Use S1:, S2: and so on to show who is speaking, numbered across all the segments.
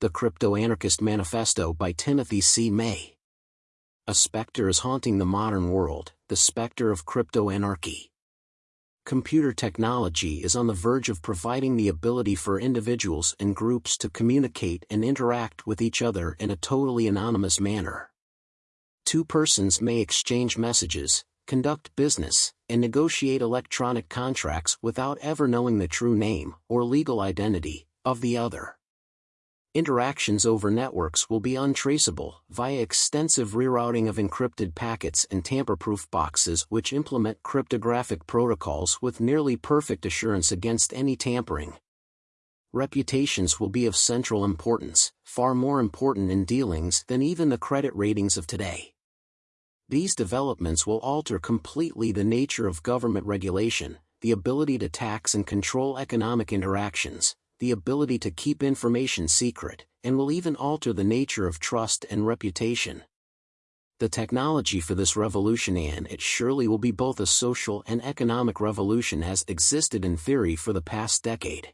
S1: The Crypto Anarchist Manifesto by Timothy C. May. A specter is haunting the modern world, the specter of crypto anarchy. Computer technology is on the verge of providing the ability for individuals and groups to communicate and interact with each other in a totally anonymous manner. Two persons may exchange messages, conduct business, and negotiate electronic contracts without ever knowing the true name or legal identity of the other. Interactions over networks will be untraceable via extensive rerouting of encrypted packets and tamper-proof boxes which implement cryptographic protocols with nearly perfect assurance against any tampering. Reputations will be of central importance, far more important in dealings than even the credit ratings of today. These developments will alter completely the nature of government regulation, the ability to tax and control economic interactions, the ability to keep information secret, and will even alter the nature of trust and reputation. The technology for this revolution and it surely will be both a social and economic revolution has existed in theory for the past decade.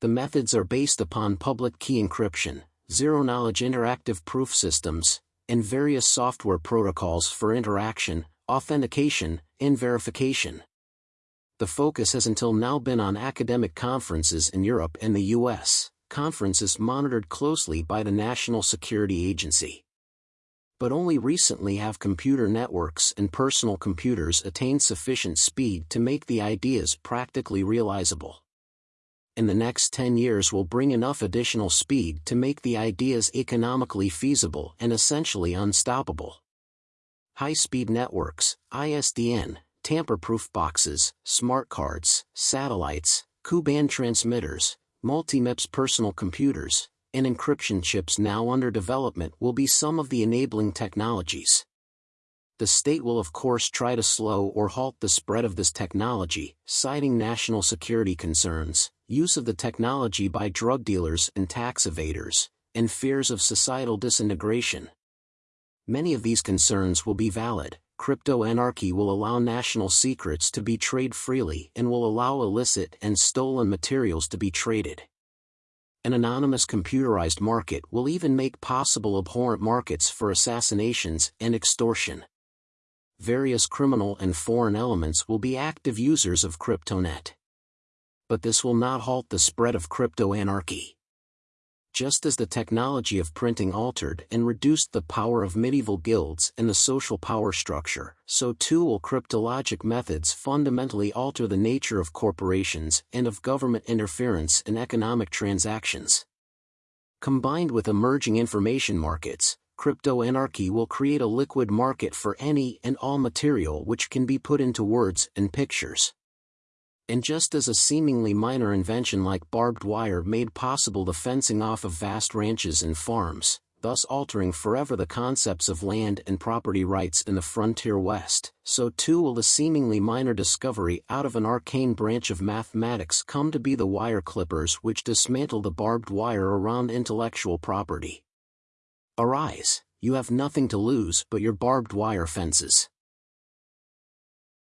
S1: The methods are based upon public key encryption, zero-knowledge interactive proof systems, and various software protocols for interaction, authentication, and verification. The focus has until now been on academic conferences in Europe and the US, conferences monitored closely by the National Security Agency. But only recently have computer networks and personal computers attained sufficient speed to make the ideas practically realizable in the next 10 years will bring enough additional speed to make the ideas economically feasible and essentially unstoppable. High-speed networks, ISDN, tamper-proof boxes, smart cards, satellites, Ku-band transmitters, multi-MIPS personal computers, and encryption chips now under development will be some of the enabling technologies. The state will of course try to slow or halt the spread of this technology, citing national security concerns, use of the technology by drug dealers and tax evaders, and fears of societal disintegration. Many of these concerns will be valid. Crypto anarchy will allow national secrets to be traded freely and will allow illicit and stolen materials to be traded. An anonymous computerized market will even make possible abhorrent markets for assassinations and extortion. Various criminal and foreign elements will be active users of CryptoNet but this will not halt the spread of crypto anarchy. Just as the technology of printing altered and reduced the power of medieval guilds and the social power structure, so too will cryptologic methods fundamentally alter the nature of corporations and of government interference in economic transactions. Combined with emerging information markets, crypto anarchy will create a liquid market for any and all material which can be put into words and pictures and just as a seemingly minor invention like barbed wire made possible the fencing off of vast ranches and farms, thus altering forever the concepts of land and property rights in the frontier West, so too will the seemingly minor discovery out of an arcane branch of mathematics come to be the wire clippers which dismantle the barbed wire around intellectual property. Arise, you have nothing to lose but your barbed wire fences.